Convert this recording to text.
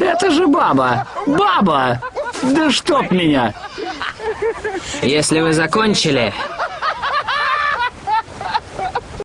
Это же баба! Баба! Да чтоб меня! Если вы закончили,